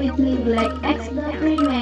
with me, Black X the Freeman.